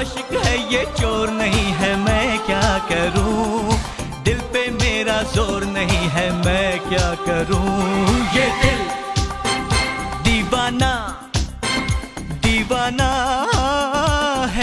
आशिक है ये चोर नहीं है, मैं क्या करूँ? दिल पे मेरा ज़ोर नहीं है, मैं क्या करूँ? ये दिल, दीवाना दीवाना।